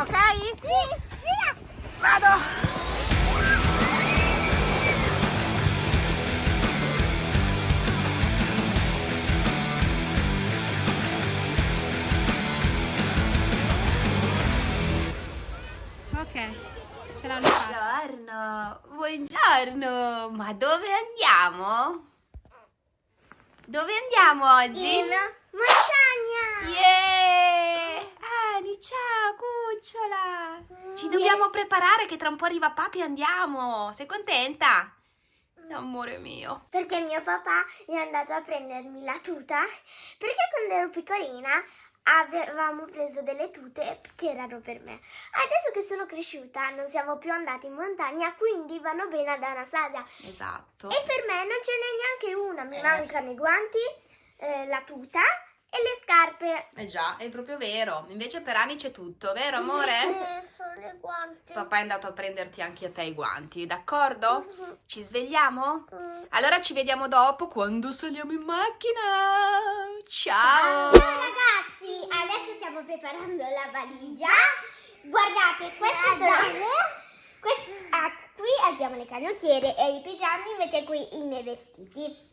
Ok? Vado! Ok, ce l'hanno fatta. Buongiorno, buongiorno, ma dove andiamo? Dove andiamo oggi? In montagna! Yeah! Ani, ciao cucciola! Ci dobbiamo preparare che tra un po' arriva papi e andiamo! Sei contenta? Amore mio. Perché mio papà è andato a prendermi la tuta. Perché quando ero piccolina avevamo preso delle tute che erano per me. Adesso che sono cresciuta non siamo più andati in montagna, quindi vanno bene ad Anastasia. Esatto. E per me non ce n'è neanche una. Mi Eh. mancano i guanti, eh, la tuta e le scarpe. Eh già, è proprio vero. Invece per Ani c'è tutto, vero amore? Eh, solo i guanti. Papà è andato a prenderti anche a te i guanti, d'accordo? Mhm. Ci svegliamo? Mm. Allora ci vediamo dopo quando saliamo in macchina. Ciao Ciao! ragazzi, adesso stiamo preparando la valigia. Guardate, queste sono que- ah, qui abbiamo le canottiere e i pigiami, invece qui i miei vestiti.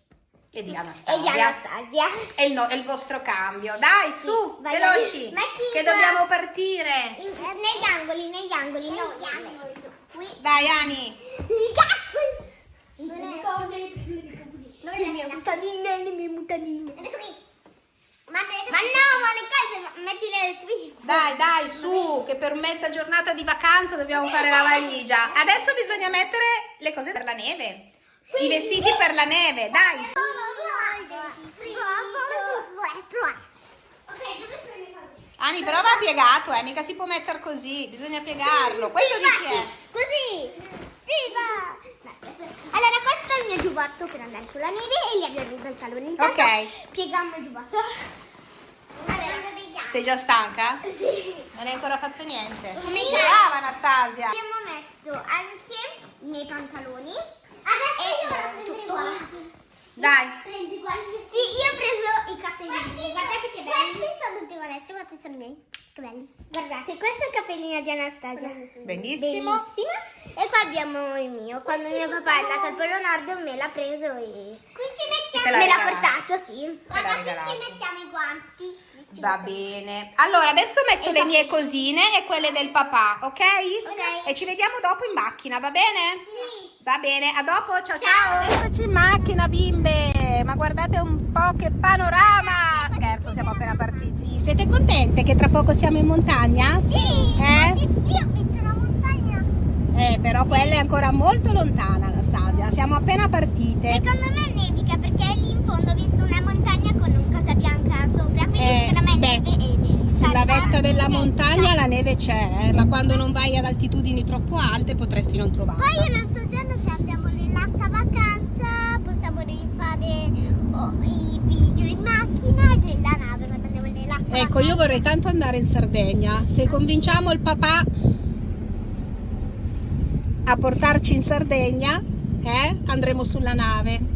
E di E di Anastasia. Anastasia. È il, no- è il vostro cambio. Dai, su, vai, veloci, metti che dobbiamo partire. In- eh, negli angoli, negli angoli, no, negli angoli, su. Qui. Dai, Ani. Cazzo! Le cose, le mie mutanine, le mie mutanine. Adesso qui. Ma, no, ma le cose, ma- mettile qui. Dai, dai, su, che per mezza giornata di vacanza dobbiamo fare la valigia. Adesso bisogna mettere le cose per la neve. I vestiti per la neve, dai. Ani, però va piegato, eh, mica si può mettere così, bisogna piegarlo. Questo di chi è? Così! Viva! Allora, questo è il mio giubbotto per andare sulla neve e gli abbiamo i pantaloni. Intanto Ok. Pieghiamo il giubbotto. Allora. Sei già stanca? Sì. Non hai ancora fatto niente. Sì. Brava Anastasia. Abbiamo messo anche i miei pantaloni. Adesso io vado a. Dai. Prendi i guanti. Sì, io ho preso i capellini. Guardate che belli. Questi sono tutti Vanessa, questi sono miei. Che belli. Guardate, questo è il cappellino di Anastasia. Benissimo. Bellissimo. E qua abbiamo il mio. Quando mio papà è andato al Polo Nord me l'ha preso e... Qui ci l'ha Me l'ha portato, sì. Te l'ha regalato. mettiamo i guanti. Va bene. Allora, adesso metto le mie cosine e quelle del papà, ok? Ok. E ci vediamo dopo in macchina, va bene? Sì. Va bene, a dopo, ciao ciao. Eccoci in macchina, bimbe. Ma guardate un po' che panorama. Scherzo, siamo appena partiti. Siete contente che tra poco siamo in montagna? Sì. Eh? Io una montagna. Eh, però quella è ancora molto lontana, Anastasia. Siamo appena partite. Secondo me nevica perché lì in fondo ho visto una montagna con un casa bianca sopra, quindi Eh, me beh. Sulla vetta della montagna la neve c'è, eh, ma quando non vai ad altitudini troppo alte potresti non trovarla. Poi un altro giorno se andiamo nell'alta vacanza possiamo rifare oh, i video in macchina e nella nave quando andiamo nell'acqua. Ecco, io vorrei tanto andare in Sardegna. Se convinciamo il papà a portarci in Sardegna, eh, andremo sulla nave.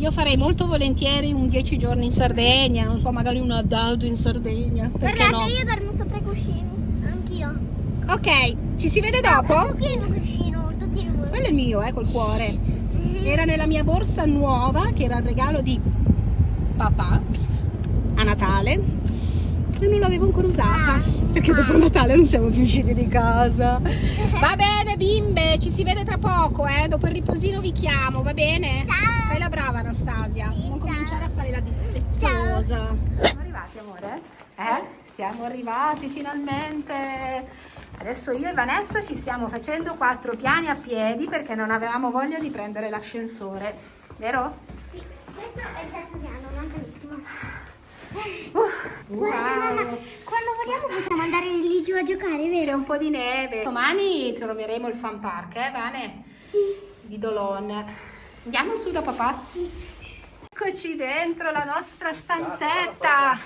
Io farei molto volentieri un 10 giorni in Sardegna, non so, magari una dado in Sardegna, Guardate, no? io dormo sopra i cuscini, anch'io. Ok, ci si vede dopo? qui è il mio cuscino, tutti e due. Quello è mio, eh, col cuore. Era nella mia borsa nuova, che era il regalo di papà a Natale. E non l'avevo ancora usata. Perché dopo Natale non siamo più usciti di casa. Va bene, bimbe, ci si vede tra poco, eh. Dopo il riposino vi chiamo, va bene? Ciao. Fai la brava, Anastasia. Non cominciare a fare la dispettosa. Siamo arrivati, amore? Eh? Siamo arrivati finalmente. Adesso io e Vanessa ci stiamo facendo quattro piani a piedi perché non avevamo voglia di prendere l'ascensore, vero? Sì, questo è il terzo piano. Uff, Guarda, mamma, wow. quando vogliamo possiamo andare lì giù a giocare, C'è vero? un po' di neve. Domani troveremo il fan park, eh, Vane? Sì. Di Dolon. Andiamo su da papà? Sì. Eccoci dentro la nostra stanzetta.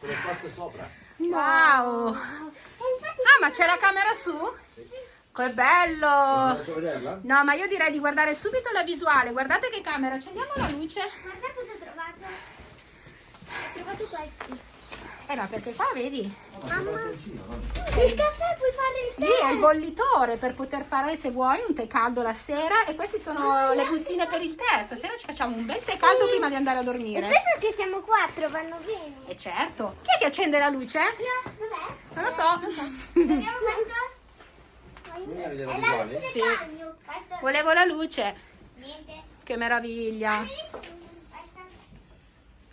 Le passe sopra. Wow. E infatti Ah, ma c'è la camera su? Che bello! No, ma io direi di guardare subito la visuale. Guardate che camera, accendiamo la luce. guarda cosa ho trovato. Ho trovato questi. Eh, ma perché qua vedi? Mamma. Il caffè puoi fare il Sì, tè. è il bollitore per poter fare, se vuoi, un tè caldo la sera. E queste sono le bustine per il tè. Stasera ci facciamo un bel tè caldo prima di andare a E dormire. penso che siamo quattro, vanno bene. E certo. Chi è che accende la luce? Dov'è? Non lo so. Vediamo questo. È la luce del Sì. cagno. Questo. Volevo la luce. Niente. Che meraviglia.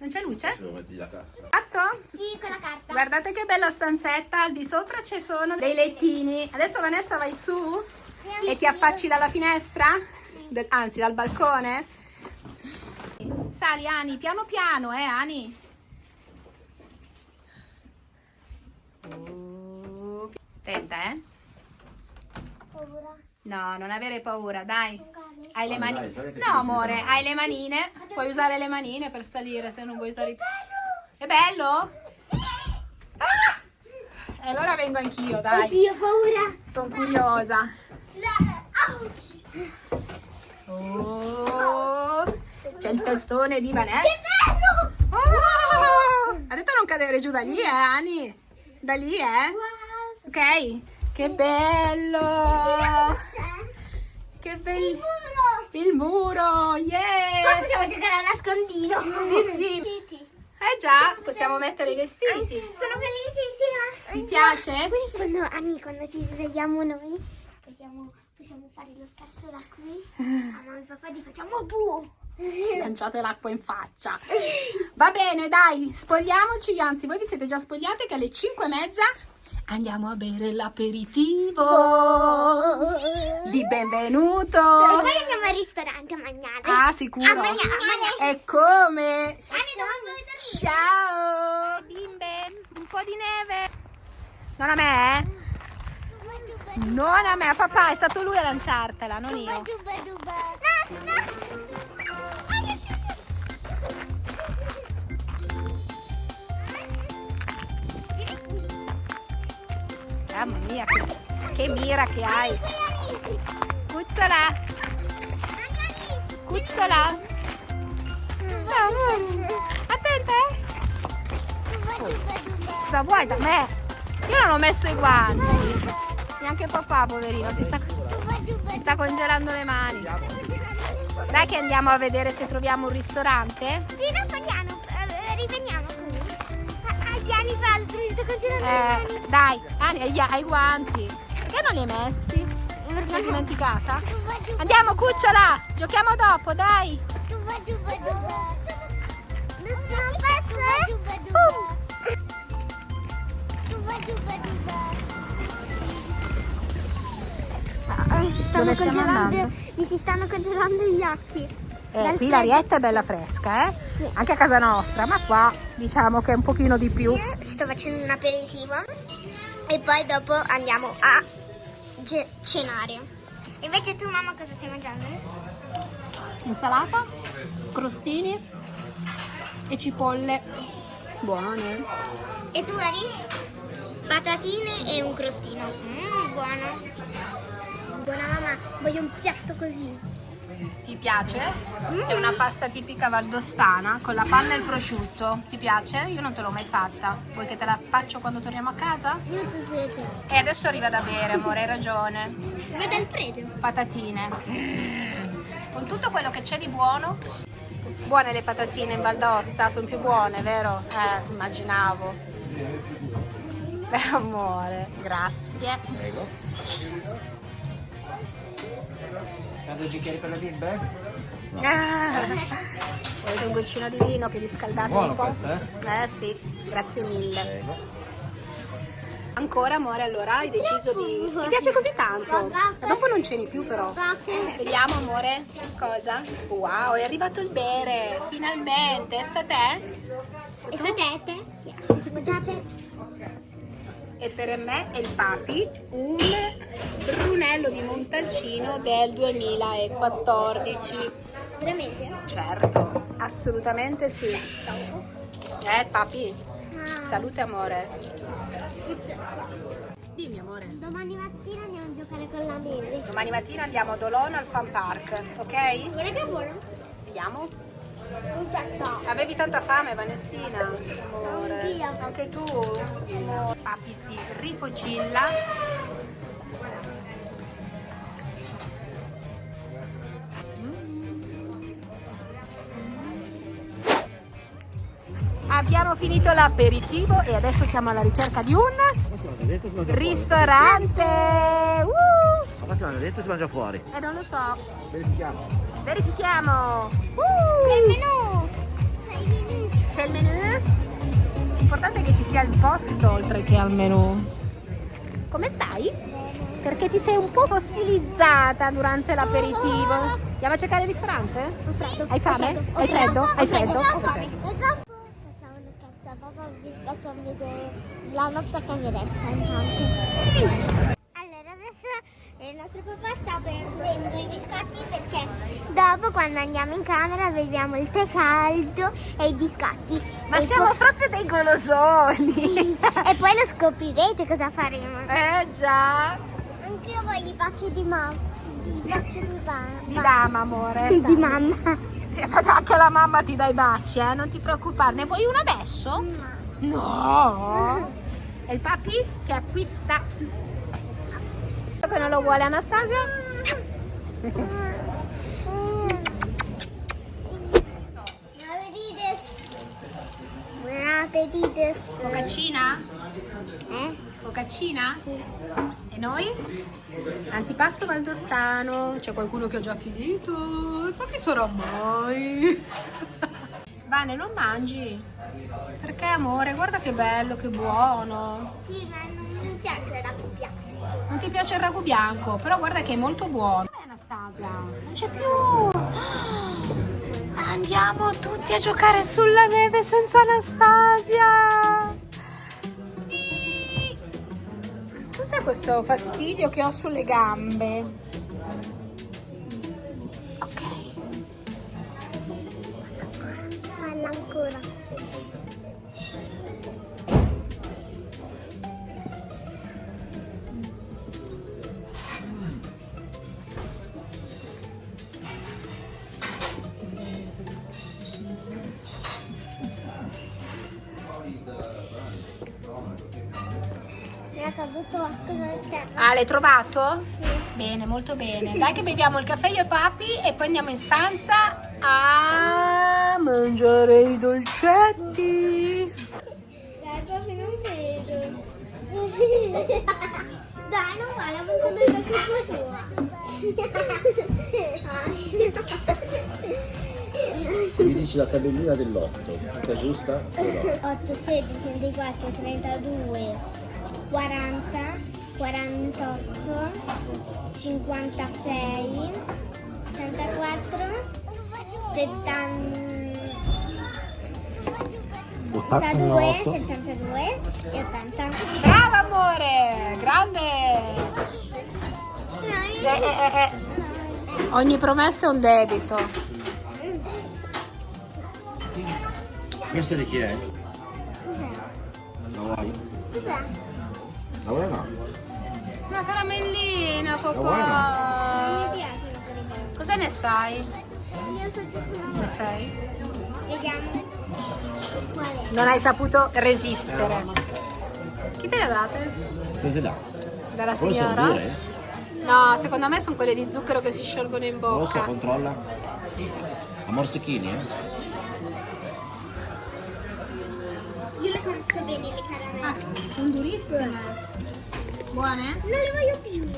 Non c'è luce? Se lo metti la carta. Fatto? Sì, con la carta. Guardate che bella stanzetta. Al di sopra ci sono dei lettini. Adesso Vanessa vai su e ti affacci dalla finestra? De- anzi, dal balcone? Sali Ani, piano piano, eh Ani? Oh. Attenta, eh? Paura. No, non avere paura, dai. Hai le Dai, mani. No, amore, hai le manine. Puoi usare le manine per salire se non vuoi i È bello? Ah! E allora vengo anch'io, dai. Oddio, paura. Sono curiosa. Oh, c'è il testone di Vanessa. Che bello! Oh, ha detto non cadere giù da lì, eh, Ani? Da lì, eh? Ok. Che bello! Che il bello! muro. Il muro, Qua yeah! possiamo giocare a nascondino. Sì, sì. Vestiti. Eh già, possiamo mettere i vestiti. Sono felicissima. Mi piace? Quindi quando, Anni, quando ci svegliamo noi, possiamo, possiamo fare lo scherzo da qui. A mamma e papà ti facciamo bu. Ci lanciate l'acqua in faccia. Va bene, dai, spogliamoci. Anzi, voi vi siete già spogliate che alle 5 e mezza andiamo a bere l'aperitivo di benvenuto. E poi andiamo al ristorante a mangiare. Ah, sicuro. A mangiare. E come? Ciao, bimbe. Un po' di neve. Non a me, eh? Non a me, a papà, è stato lui a lanciartela, non io. No, no. Mamma mia, che, che mira che hai. Cuccola, cuccola. Attenta, eh. Cosa vuoi da me? Io non ho messo i guanti. Neanche papà, poverino, si sta, si sta congelando le mani. Dai che andiamo a vedere se troviamo un ristorante. Sì, no, piano, eh, riveniamo piani falsi, mi sto congelando le Eh, dai, Ani, hai, hai guanti. Perché non li hai messi? Mi sono dimenticata? Andiamo, cucciola! Giochiamo dopo, dai! Stanno congelando, mi si stanno congelando gli occhi. Eh, qui l'arietta è bella fresca, eh? Anche a casa nostra, ma qua diciamo che è un pochino di più. Sto facendo un aperitivo e poi dopo andiamo a cenare. Invece tu mamma cosa stai mangiando? Insalata, crostini e cipolle buone. E tu Ani? Patatine e un crostino. Mmm, buono. Buona mamma, voglio un piatto così. Ti piace? È una pasta tipica valdostana con la panna e il prosciutto. Ti piace? Io non te l'ho mai fatta. Vuoi che te la faccio quando torniamo a casa? Io ci siete. E adesso arriva da bere, amore, hai ragione. Vede il prete. patatine con tutto quello che c'è di buono buone le patatine in Val d'Aosta sono più buone vero? eh immaginavo per amore grazie Prego. Cade bicchieri per le bimbe? ah. volete un goccino di vino che vi scaldate Buono un po'? questo, eh sì grazie mille Prego. ancora amore allora hai deciso di ti piace così tanto Ma dopo non ceni più però Vediamo amore, cosa? Wow, è arrivato il bere, finalmente, sta te? E sapete? Guardate. E per me e il papi un Brunello di Montalcino del 2014. Veramente? Certo, assolutamente sì. Eh papi, salute amore. Dimmi amore. Domani mattina andiamo a giocare con la neve. Domani mattina andiamo a Dolona al Fan Park, ok? Guarda che buono. Vediamo. Avevi tanta fame, Vanessina? Amore. Anche tu? Papi si rifocilla. Abbiamo finito l'aperitivo e adesso siamo alla ricerca di un ristorante. Uh! Ma si mangia dentro si mangia fuori? Eh, non lo so. Verifichiamo. Verifichiamo. C'è il Uh! menù! C'è il menù! C'è il menù? L'importante è che ci sia il posto oltre che al menù. Come stai? Perché ti sei un po' fossilizzata durante l'aperitivo. Andiamo a cercare il ristorante? Hai fame? Hai freddo? Hai freddo? Facciamo le cazzo, papà vi facciamo vedere la nostra cameretta intanto. Allora adesso il nostro papà sta prendendo i biscotti perché dopo quando andiamo in camera beviamo il tè caldo e i biscotti. Ma E siamo poi- proprio dei golosoni. e poi lo scoprirete cosa faremo. Eh già. Anche io voglio i baci di mamma. I baci di mamma. Di dama, amore. Di mamma. Ma anche la mamma ti dà i baci, eh? Non ti preoccupare. Ne vuoi uno adesso? No. E il papi che acquista. Che non lo vuole Anastasia? Buon appetito. Focaccina? Eh? Focaccina? E noi? Antipasto valdostano. C'è qualcuno che ha già finito? Ma chi sarà mai? Vane, non mangi? Perché amore? Guarda che bello, che buono. Sì, ma non mi piace la cuppia. Non ti piace il ragù bianco, però guarda che è molto buono. Dov'è Anastasia? Non c'è più. Andiamo tutti a giocare sulla neve senza Anastasia. Cos'è questo fastidio che ho sulle gambe? Caduto qualcosa del terra. Ah, l'hai trovato? Bene, molto bene. Dai che beviamo il caffè io e papi e poi andiamo in stanza a mangiare i dolcetti. Dai, proprio non vedo. Dai, non vale, ha avuto della colpa sua. Se mi dici la tabellina dell'otto, tutta giusta? Te lo do. 8, 16, 24, 32, 40, 48, 56, 74, 70. 82, 72 e 80. Brava amore, grande. Eh, eh, eh, eh. Ogni promessa è un debito. Questa di chi è? Cos'è? La vuoi? Cos'è? La vuoi o no? Una caramellina, vuoi Non mi papà. piace. Cosa ne sai? Ne sai? Vediamo. Non hai saputo resistere. Chi te le ha date? Prese là. Dalla signora? No, secondo me sono quelle di zucchero che si sciolgono in bocca. controlla. A morsechini, eh? Io le conosco bene le caramelle. Ah, sono durissime. Buone? Non le voglio più.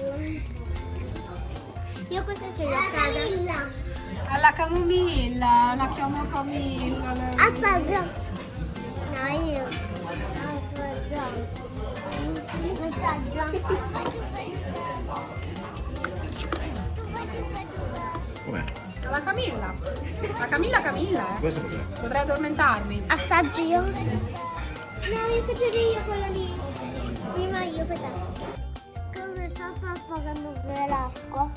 Io questa ce l'ho a casa. Alla camomilla, la chiamo Camilla. lei. Assaggia. No, io. Assaggia. Assaggia. Com'è? La Camilla. La Camilla Camilla, eh. Questo cos'è? Potrei addormentarmi. Assaggi io? No, io quella lì. Prima io per te. Come fa papà quando beve l'acqua?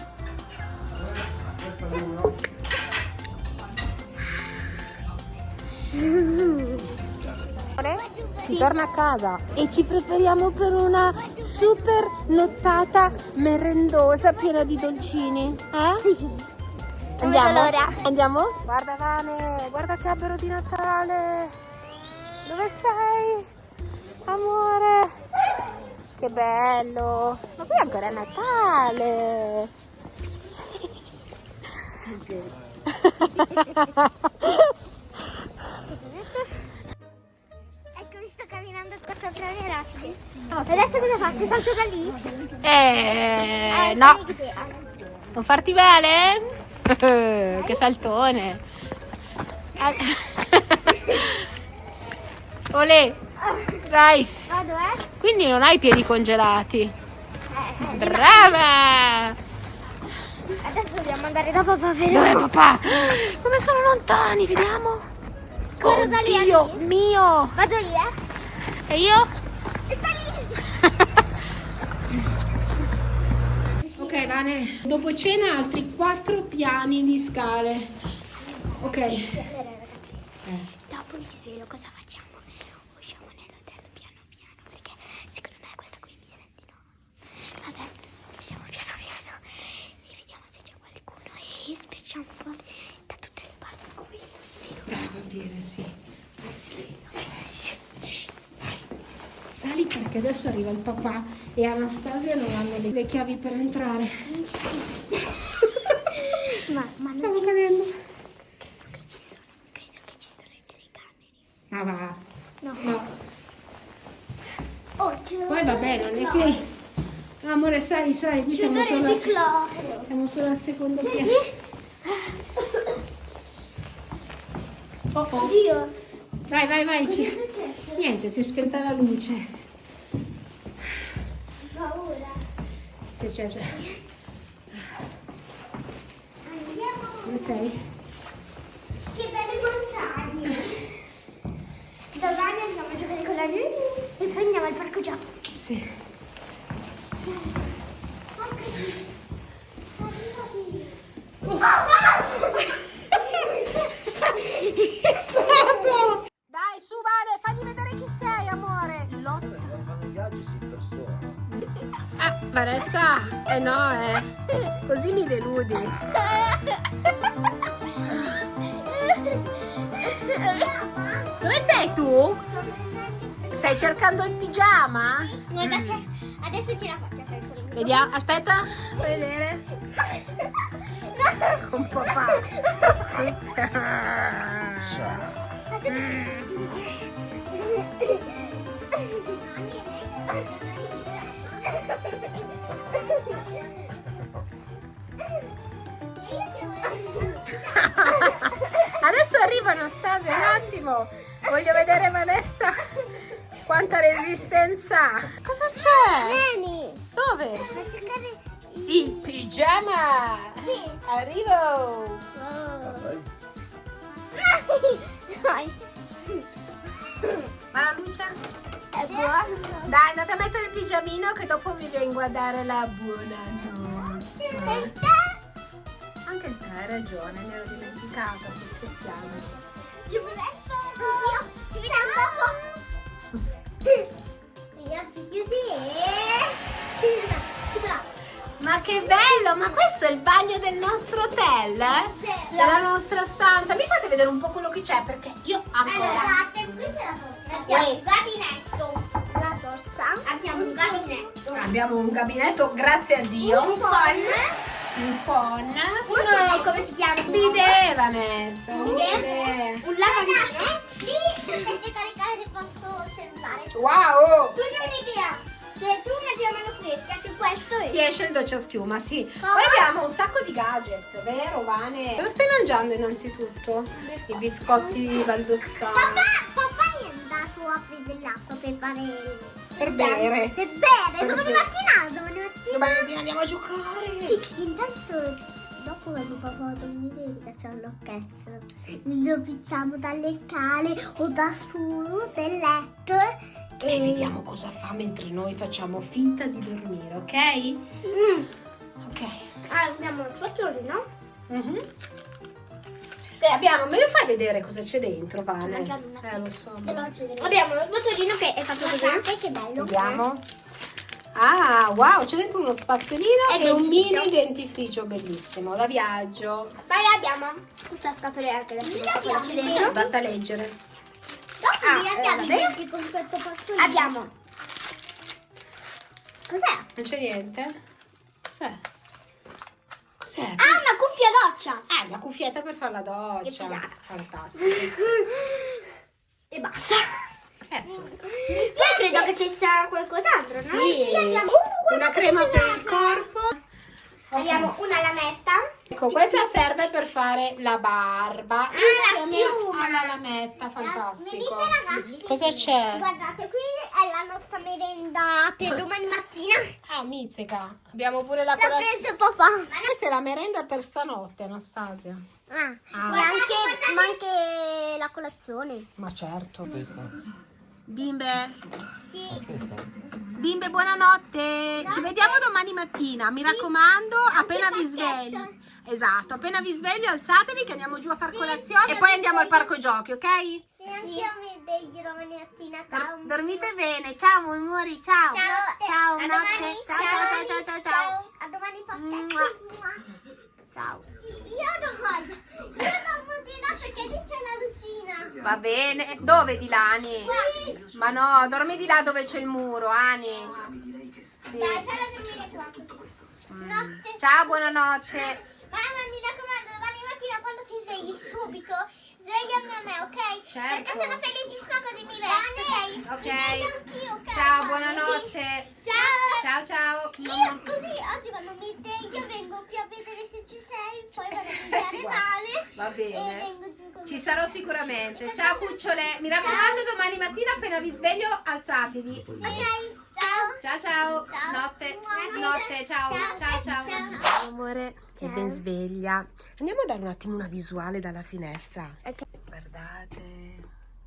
Si torna a casa e ci prepariamo per una super nottata merendosa piena di dolcini. Eh? Sì. L'ora. Andiamo? Guarda Vane, guarda che albero di Natale. Dove sei? Amore. Che bello. Ma qui ancora è Natale. Ecco, sto camminando qua sopra le rocce. Adesso cosa faccio? Salto da lì? Eh, Ah, no. ah, Non farti male? che saltone. Olè, dai. Vado, eh? Quindi non hai i piedi congelati. Eh, eh. Brava! Adesso dobbiamo andare da papà per Dov'è papà? Come sono lontani, vediamo. Corro da lì a Dio lì. mio! Vado lì, eh? E io? E sta lì. Ok, Vane, dopo cena altri quattro piani di scale. Ok. Ragazzi, dopo mi svelo cosa facciamo? Usciamo nell'hotel piano piano perché secondo me questa qui mi senti no. Vabbè, usciamo piano piano e vediamo se c'è qualcuno e spicciamo fuori da tutte le parti qui. Dai, va bene, sì. Fai silenzio. Shh, vai. Sali perché adesso arriva il papà e Anastasia non hanno le, chiavi per entrare. Ma, ma non Stiamo ci cadendo. credo che ci sono. Credo che ci sono i telecamere. Ah, va. No. No. Oh, Poi vabbè, non è che... Amore, sali, sali, qui siamo solo, cloro. siamo solo al secondo piano. Oh, oh. Oddio. Vai, vai, vai. Niente, si è spenta la luce. Se c'è, c'è. Deludi. Dove sei tu? Stai cercando il pigiama? Guardate, adesso ce la faccio Vediamo, aspetta, fai vedere. Con papà. Adesso Anastasia, un attimo. Voglio vedere Vanessa quanta resistenza. ha. Cosa c'è? Vieni! Dove? A cercare Il pigiama. Sì. Arrivo. Sai? Dai, Ma la luce? è buono. Dai, andate a mettere il pigiamino che dopo vi vengo a dare la buonanotte. Te? Anche il te hai ragione, mi ero dimenticata, sto scoppiando. Io adesso. Io. Ci vediamo dopo. Gli occhi chiusi. Ma che bello, ma questo è il bagno del nostro hotel? Sì. Della nostra stanza. Mi fate vedere un po' quello che c'è perché io ancora... Allora, qui c'è la doccia. Abbiamo un gabinetto. La doccia. Abbiamo un gabinetto. Abbiamo un gabinetto, grazie a Dio. Un phon. Un phon. Uno, come si chiama? Bidet, Vanessa. Un bidet. Un lavandino. Lì potete caricare il vostro cellulare. Wow! Tu hai un'idea? Se tu metti la mano e schiacci questo Ti e... esce il doccia schiuma, sì. Come? Poi abbiamo un sacco di gadget, vero Vane? Cosa stai mangiando innanzitutto? I biscotti di Valdostano. Papà, papà dato apri dell'acqua per fare... Per bere. Per bere, Per domani bere. mattina, domani mattina. Domani mattina andiamo a giocare. Sì, intanto dopo quando papà dormire ricacciamo l'occhetto. Sì. Lo picciamo dalle cale o da su del letto. E vediamo cosa fa mentre noi facciamo finta di dormire, ok? Mm. Ok. Ah, andiamo al fattore, no? Mhm. Beh, abbiamo, me lo fai vedere cosa c'è dentro, Vane? Eh, lo so. Abbiamo lo botolino che è fatto così. Guardate che bello. Vediamo. Ah, wow, c'è dentro uno spazzolino E un mini dentifricio bellissimo da viaggio. Poi abbiamo questa scatoletta che adesso c'è dentro. Basta leggere. Dopo Ah, mi eh, abbiamo con questo passolino. Abbiamo. Cos'è? Non c'è niente? Cos'è? Cos'è? Ah, una cuffia doccia. Ah, la cuffietta per fare la doccia. Fantastico. E basta. Eh, Poi credo che ci sia qualcos'altro, no? Sì. Qui abbiamo una crema per il corpo. Abbiamo una lametta. Ecco, questa serve per fare la barba Ah, la insieme schiuma. alla lametta, fantastico. Vedete ragazzi? Cosa c'è? Guardate, qui la nostra merenda per domani mattina. Ah, mizzica. Abbiamo pure la L'ha colazione. preso papà. Questa è la merenda per stanotte, Anastasia. Ah, Ah. E anche, ma anche la colazione. Ma certo. Bimbe, Sì. bimbe, buonanotte. Ci vediamo domani mattina. Mi raccomando, appena vi svegli. Esatto, appena vi sveglio alzatevi che andiamo giù a far colazione e poi andiamo al parco giochi, ok? Sì, anche io mi sveglio domani mattina. Ciao. Dormite bene, ciao amori, ciao. Ciao. Ciao, A notte. domani. Ciao, ciao, ciao, ciao, ciao, ciao. A domani papà. Ciao. Io non Io non di là perché lì c'è la lucina. Va bene. Dove di là, Ani? Qui. Ma no, dormi di là dove c'è il muro, Ani. Sì. Dai, falla dormire qua. Notte. Ciao, buonanotte. Mamma, mi raccomando, domani mattina quando ti svegli subito, svegliami a me, ok? Certo. Perché sono felicissima così mi vesto, ok? Ok. Anch'io, ok? Ciao, Mamma, buonanotte. Ciao. Ciao, ciao. Io così oggi quando mi sveglio vengo qui a vedere se ci sei, poi vado a mangiare male. Va E bene. vengo giù con Ci sarò sicuramente. Ciao cucciole. Mi raccomando, domani mattina appena vi sveglio alzatevi. Ok, ciao. Ciao ciao. Ciao. Notte. Buonanotte. Notte. Ciao. Ciao. Ciao ciao. Ciao. Ciao amore. È ben sveglia. Andiamo a dare un attimo una visuale dalla finestra. Ok. Guardate.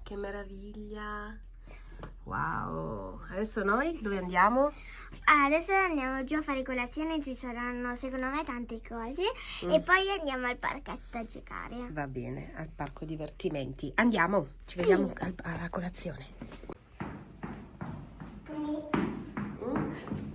Che meraviglia. Wow. Adesso noi dove andiamo? Adesso andiamo giù a fare colazione, ci saranno secondo me tante cose e poi andiamo al parchetto a giocare. Va bene, al parco divertimenti. Andiamo. Ci vediamo al- alla colazione. Papà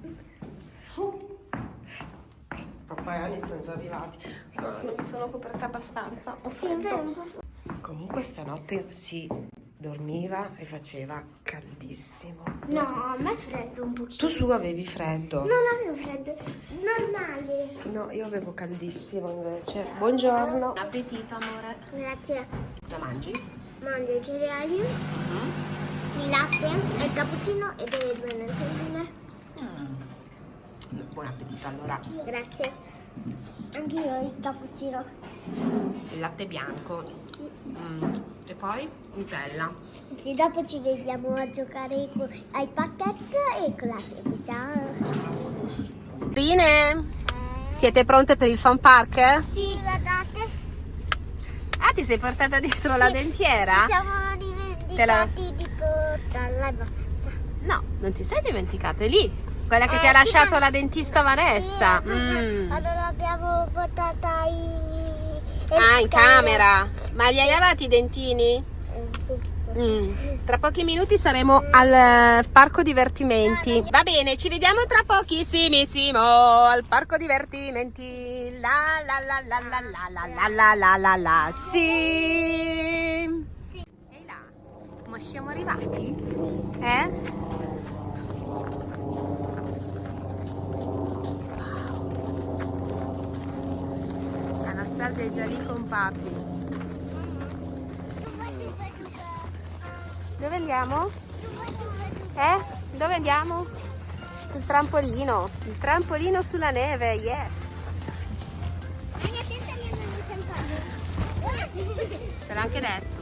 e Ani sono già arrivati. No, non mi sono coperta abbastanza. Ho freddo. Comunque stanotte si dormiva e faceva caldissimo. No, a me è freddo un pochino. Tu su avevi freddo. Non avevo freddo, normale. No, io avevo caldissimo invece. Buongiorno. Buon appetito, amore. Grazie. Cosa mangi? Mangio i cereali, il latte, il cappuccino e delle due. Buon appetito allora. Grazie. Anch'io il cappuccino. Il latte bianco. Mm. E poi Nutella. Sì, dopo ci vediamo a giocare con- ai pacchetti e con la tele. Ciao. Rine, siete pronte per il fun park? Sì, guardate. Ah, ti sei portata dietro la dentiera? Siamo Te la- dimenticati di portarla. No, non ti sei dimenticata, è lì. Quella che Eh, ti ha lasciato la dentista Vanessa. Sì, Mm. Allora l'abbiamo portata in... Ah, in camera. Ma li hai lavati i dentini? Eh, sì. Mm. Tra pochi minuti saremo al eh, parco divertimenti. Va bene, ci vediamo tra pochissimissimo al parco divertimenti. La la la la la la la la la la la la. Sì. Ehi là, ma siamo arrivati? Eh? Wow. Anastasia è già lì con papi. Dove andiamo? Eh? Dove andiamo? Sul trampolino. Il trampolino sulla neve, yes. Te l'ho anche detto.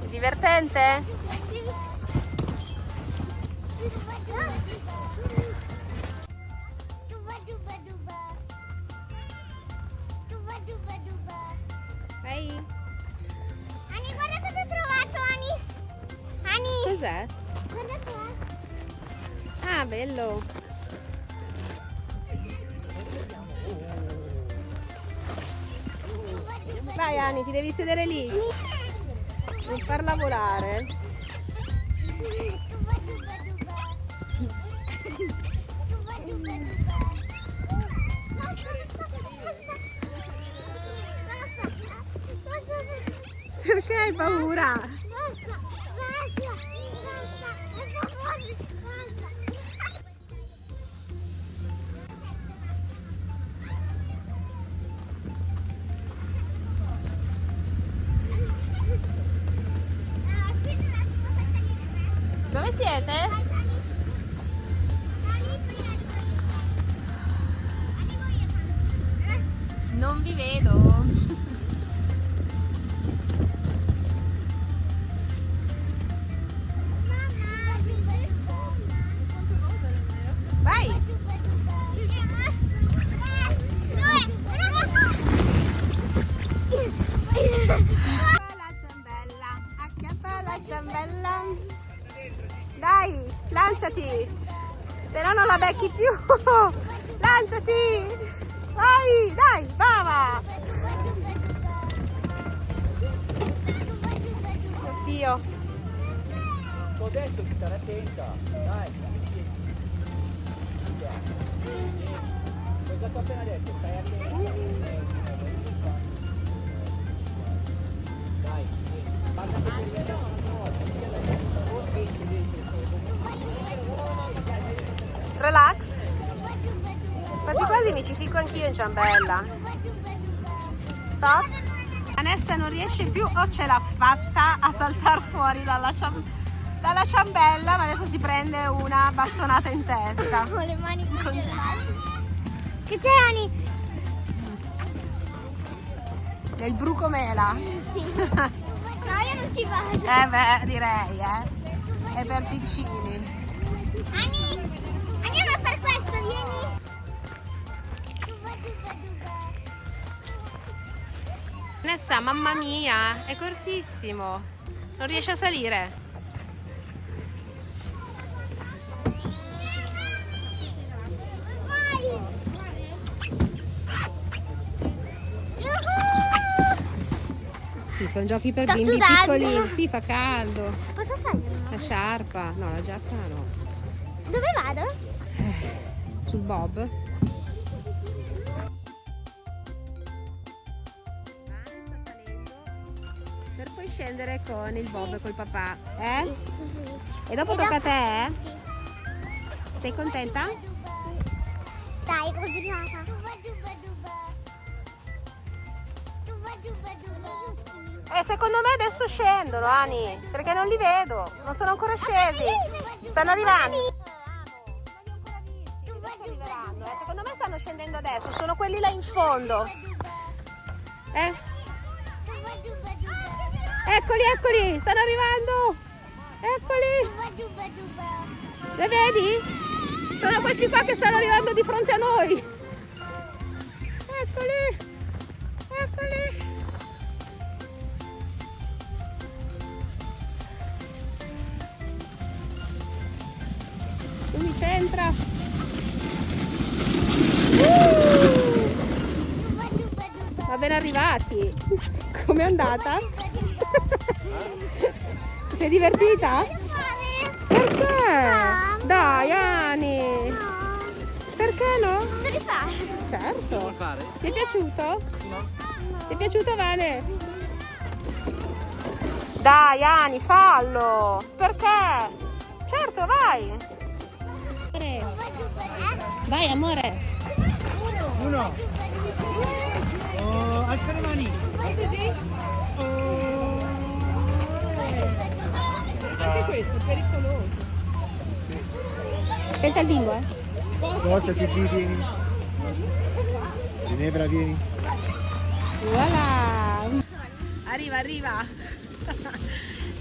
È divertente? Ehi, Ani, guarda cosa ho trovato, Ani. Ani, cos'è? guarda qua. Ah, bello. Vai Ani, ti devi sedere lì. Non farla volare. Hai paura? In ciambella. Stop. Vanessa non riesce più o ce l'ha fatta a saltare fuori dalla, ciam- dalla ciambella, ma adesso si prende una bastonata in testa. Con le mani congelate. Che c'è Ani? Nel bruco mela. Sì. No, io non ci vado. Eh beh, direi, eh. È per piccini. Ani, andiamo a fare questo, vieni. Vanessa, mamma mia, è cortissimo. Non riesce a salire. Sì, sono giochi per Sto bimbi sudando. piccoli. Sì, fa caldo. Posso toglierlo? La sciarpa. No, la giacca no. Dove vado? Sul bob. Scendere con il bob e col papà. Eh? E dopo E tocca a te? eh? Sei contenta? Dai, così nata. Eh, secondo me adesso scendono, Ani, perché non li vedo, non sono ancora scesi. Stanno arrivando. Eh. Secondo me stanno scendendo adesso, sono quelli là in fondo. Eh? Eccoli, eccoli, stanno arrivando. Eccoli, li vedi? Sono questi qua che stanno arrivando di fronte a noi. Eccoli, eccoli. Tu mi centra. Va ben arrivati. Com'è andata? Ti sei divertita? Perché? Dai, Ani. Perché no? Posso rifare? Certo. Vuoi fare? Ti è piaciuto? Ti è piaciuto, Vane? Dai, Ani, fallo. Perché? Certo, vai. Vai, amore. Uno. Oh, alza le mani. Anche questo è pericoloso. Aspetta il bimbo, eh. Spostati qui, vieni. Ginevra, vieni. Voilà. Arriva, arriva.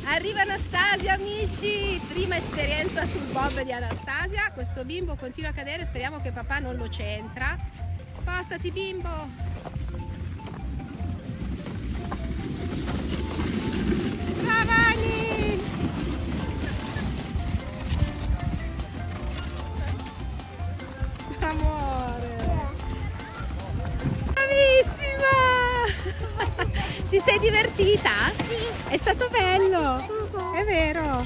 Arriva Anastasia, amici. Prima esperienza sul bob di Anastasia. Questo bimbo continua a cadere, speriamo che papà non lo centra. Spostati, bimbo. Amore. Bravissima! Ti sei divertita? Sì. È stato bello. È vero.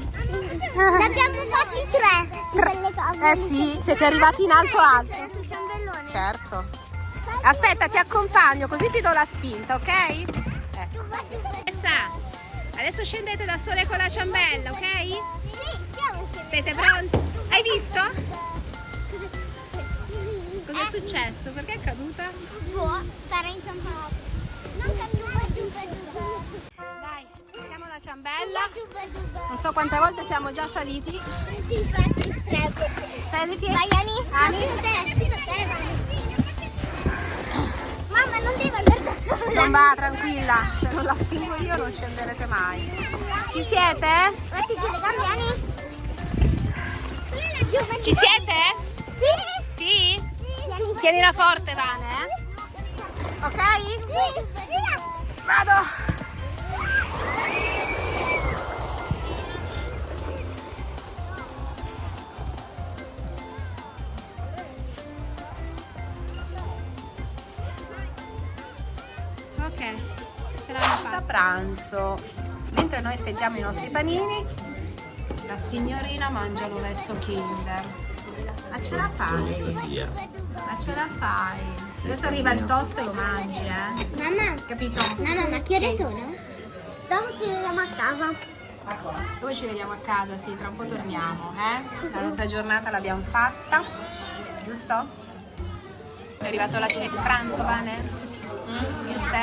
Ne abbiamo fatti tre di quelle cose. Eh sì, siete arrivati in alto alto. Certo. Aspetta, ti accompagno così ti do la spinta, ok? Ecco. Adesso scendete da sole con la ciambella, ok? Sì, stiamo scendendo. Siete pronti? Hai visto? Successo? Perché è caduta? Boh, stare inciampato. Non caduta, duba, duba. Dai, mettiamo la ciambella. Non so quante volte siamo già saliti. Saliti? Vai, Ani. Ani? Mamma, non devi andare da sola. Non va, tranquilla. Se non la spingo io non scenderete mai. Ci siete? Mettiti le gambe, Ani. Ci siete? Tienila forte, Vane, eh? Ok? Vado. Ok, ce l'hanno fatta. pranzo. Mentre noi aspettiamo i nostri panini, la signorina mangia l'ovetto Kinder. Ma ce la fai? Ma ce la fai? Adesso arriva il toast e lo mangi, eh? Mamma, Capito? mamma, ma che ore sono? Dopo ci vediamo a casa. Dove ci vediamo a casa? Sì, tra un po' torniamo, eh? La nostra giornata l'abbiamo fatta, giusto? È arrivato la cena, pranzo, Vane? Mm? Giusto?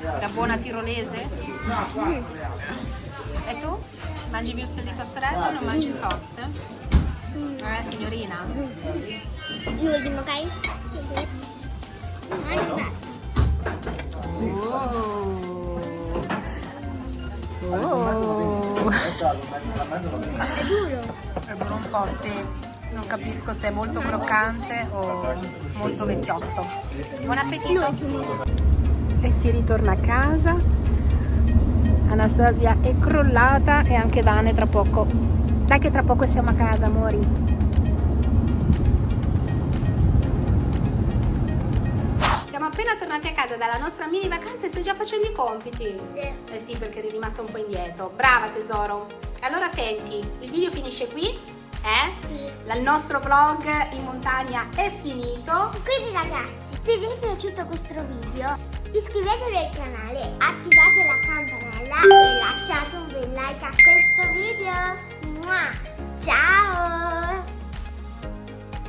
La buona tirolese? E tu? Mangi wurstel di tua sorella o non mangi il toast? Eh, signorina? L'ultimo, ok? Ah, non basta. Oh. Oh. È duro. È buono un po', sì. Non capisco se è molto croccante o molto vecchiotto. Buon appetito! E si ritorna a casa. Anastasia è crollata e anche Dane tra poco. Dai che tra poco siamo a casa, amori. Siamo appena tornati a casa dalla nostra mini vacanza e stai già facendo i compiti. Sì. Eh sì, perché eri rimasta un po' indietro. Brava tesoro. Allora senti, il video finisce qui, eh? Sì. Il nostro vlog in montagna è finito. Quindi ragazzi, se vi è piaciuto questo video, iscrivetevi al canale, attivate la campanella e lasciate un bel like a questo video. Mua! Ciao!